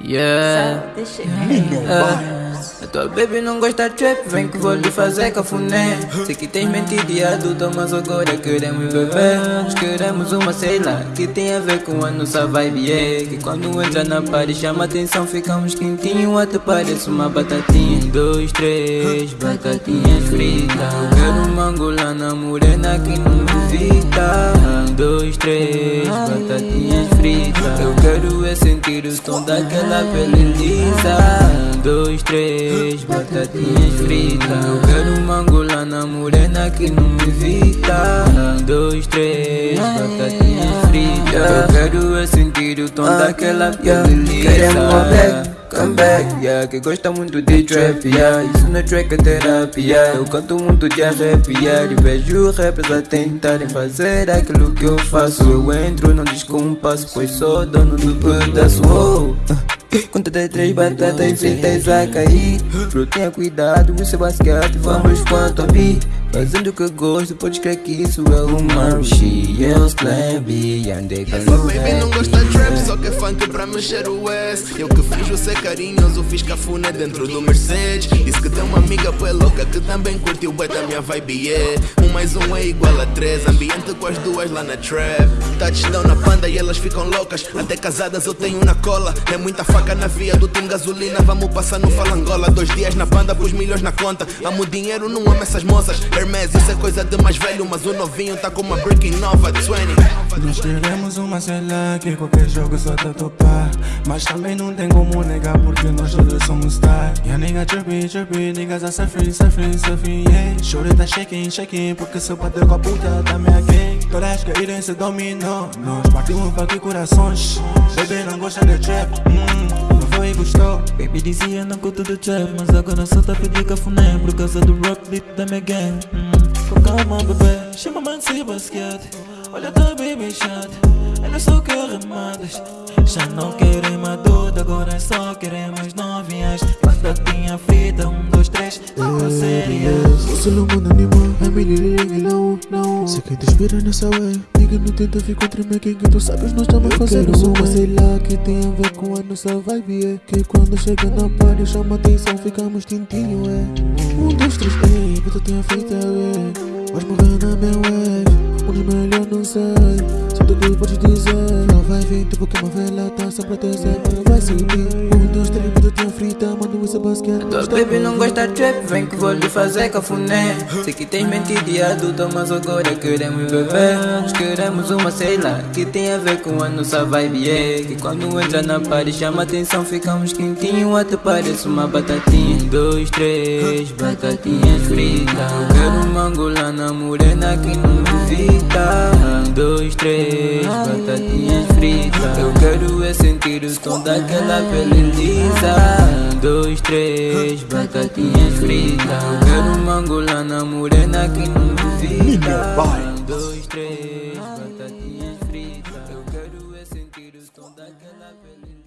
Yeah. Ah, a tua baby não gosta de trap, vem que vou lhe fazer cafuné. Sei que tens mentido e adulta, mas agora queremos beber. Nós queremos uma, lá, que tem a ver com a nossa vibe. É que quando entra na party chama atenção, ficamos quentinho. Até parece uma batatinha. Um, dois, três, batatinhas fritas. Eu quero uma angolana morena que não me visita. Um, dois, três, batatinhas. Eu quero é sentir o som daquela pele lisa. Um, dois, três, batatinhas fritas. Eu quero uma angolana morena que não me evita. Um, dois, três, batatinhas fritas. Eu quero é sentir o tom daquela pele lisa. Come back, yeah Que gosta muito de trap, yeah. Isso não é track, é terapia. Eu canto muito de arrepiar E vejo rappers a tentarem fazer aquilo que eu faço. Eu entro, não descompasso Pois sou dono do pedaço, oh. De três batatas fritas a cair Frutinha, cuidado, isso é basquete Vamos quanto a vi Fazendo o que eu gosto, pode crer que isso é uma rushi Eu slab, andei com Essa baby não gosta de trap, só que é funk pra mexer o S Eu que fiz você carinhoso, fiz cafuné dentro do Mercedes. Disse que tem uma amiga pô louca que também curtiu bem da minha vibe, yeah. Um mais um é igual a três, ambiente com as duas lá na trap. Touchdown na panda e elas ficam loucas. Até casadas eu tenho na cola. É muita faca na via do time gasolina. Vamos passar no Falangola Dois dias na panda, pus milhões na conta. Amo dinheiro, não amo essas moças. Hermes, isso é coisa de mais velho Mas o novinho tá com uma brick nova 20 Nós queremos uma cela que qualquer jogo só tá topar. Mas também não tem como negar porque nós todos somos star. Yeah, nigga chirpy, chirpy, niggas are suffering, suffering, suffering, yeah. Shorty tá shaking, shaking, porque seu padrão com a puta tá me aquém Todas caírem se dominou, nós partimos pra que corações? Baby não gosta de trap, hum, e gostou Baby dizia não curto do trap Mas agora só tá pedindo cafuné Por causa do rock beat da minha gang. Hum, Com calma bebê, chama-me de basquete Olha tua baby chat Ela só quer remadas. Já não querem madura Agora só queremos novinhas. Batatinha frita, um, dois, três Fala sérias Você não manda animal, a menina não, não. Se quem te inspira nessa way Nigga não tenta contra mim, quem que tu sabes nós estamos fazendo uma. Sei lá que tem a ver com a nossa vibe, é Que quando chega na party chama atenção, ficamos tintinho, é. Um, dois, três, ei, puta tinha feito, é. Vais morrer na minha wave tipo que uma vela tá sempre a tecer Não vai subir. Um, dois, três, puta tinha frita Mano isso é basquete. Tua baby não gosta de trap, vem que vou lhe fazer cafuné. Sei que tens mentido e adulta, mas agora queremos beber. Nós queremos uma, sei lá, que tem a ver com a nossa vibe É. Que quando entra na party chama atenção, ficamos quentinho Até parece uma batatinha. Um, dois, três, batatinhas fritas. Eu quero uma angolana morena que não me evita Um, dois, três, batatinhas fritas Eu quero é sentir o tom daquela pele lisa. Um, dois, três, batatinhas fritas. Eu quero uma angolana morena que não me evita Um, dois, três, batatinhas fritas. Eu quero é sentir o tom daquela pele